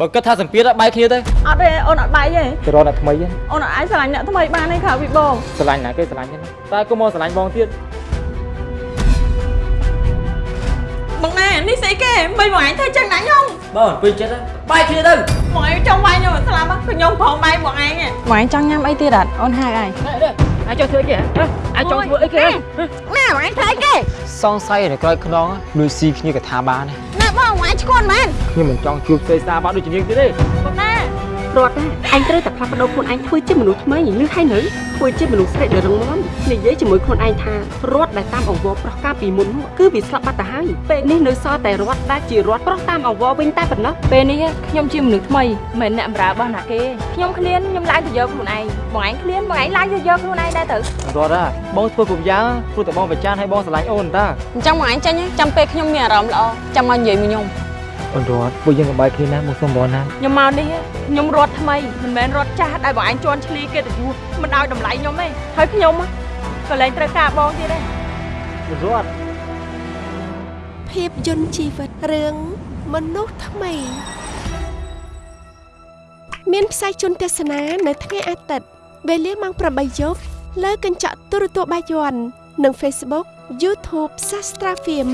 បើគិតថាសម្ពាធបែកគ្នាទៅអត់ទេអូនអត់បែកទេទៅរកអ្នកថ្មីហ្នឹងអូនអត់អាចស្រឡាញ់អ្នកថ្មីបានទេក្រៅពីបងស្រឡាញ់ណាគេស្រឡាញ់ហ្នឹងតែគុំមកស្រឡាញ់បងទៀតបងណែនេះស្អីគេមិនបងឯងធ្វើចឹងណាខ្ញុំបងពេញចិត្តហើយបែកគ្នាទៅបងឯងចង់វាយខ្ញុំឲ្យស្លាប់ហ៎គឺខ្ញុំផងបែកបងឯងហ៎បងឯងចង់ញ៉ាំអីទៀតអត់អូនហៅឯងអាចចង់ធ្វើអីគេអាចចង់ធ្វើអីគេណាបងឯងធ្វើអីគេសង្ស័យនៅក្រោយខ្នងលួយស៊ីគ្នាក៏ថាបានដែរណា បងបងឯងឈ្គន់មែនខ្ញុំមិនចង់ជួបទេសាបាត់ដូចជានាងទៀតទេ បងណារត់ណាអញត្រូវតែផ្លាស់ប្ដូរខ្លួនឯងធ្វើជាមនុស្សថ្មីលឺហើយនៅធ្វើជាមនុស្សស្រីដែលរឹងមាំនិយាយជាមួយខ្លួនឯងថារត់ដែលតាមអង្វរប្រុសកាលពីមុននោះគឺវាស្លាប់បាត់ទៅហើយពេលនេះនៅសល់តែរត់ដែលជារត់ប្រុសតាមអង្វរវិញតែប៉ុណ្ណោះពេលនេះខ្ញុំជាមនុស្សថ្មីមិនអ្នកបម្រើរបស់ណាគេខ្ញុំឃ្លានខ្ញុំឡើងទៅយកខ្លួនឯងបងឯងឃ្លានបងឯងឡើងទៅយកខ្លួនឯងដែរទៅរត់ហ่าបងធ្វើគ្រប់យ៉ាងព្រោះតែបងប្រច័នឲ្យបងស្រឡាញ់អូនតាអញ្ចឹងបងឯងចេញចាំពេលខ្ញុំមានអារម្មណ៍ល្អចាំមកនិយាយមួយខ្ញុំ អូនរត់ពួកយើងកុំបែកគ្នាណាមកសុំបងណាខ្ញុំមកនេះខ្ញុំរត់ថ្មីមិនមែនរត់ចាស់ដែលបងឯងជន់ឈ្លីគេទៅយូរមិនឲ្យតម្លៃខ្ញុំទេហើយខ្ញុំក៏លែងត្រូវការបងទៀតដែររត់ភាពយន្តជីវិតរឿងមនុស្សថ្មី មានផ្សាយជូនទស្សនានៅថ្ងៃអាទិត្យវេលាម៉ោង8យប់លើកញ្ចក់ទូរទស្សន៍បាយ័ននិង Facebook YouTube Sastra Film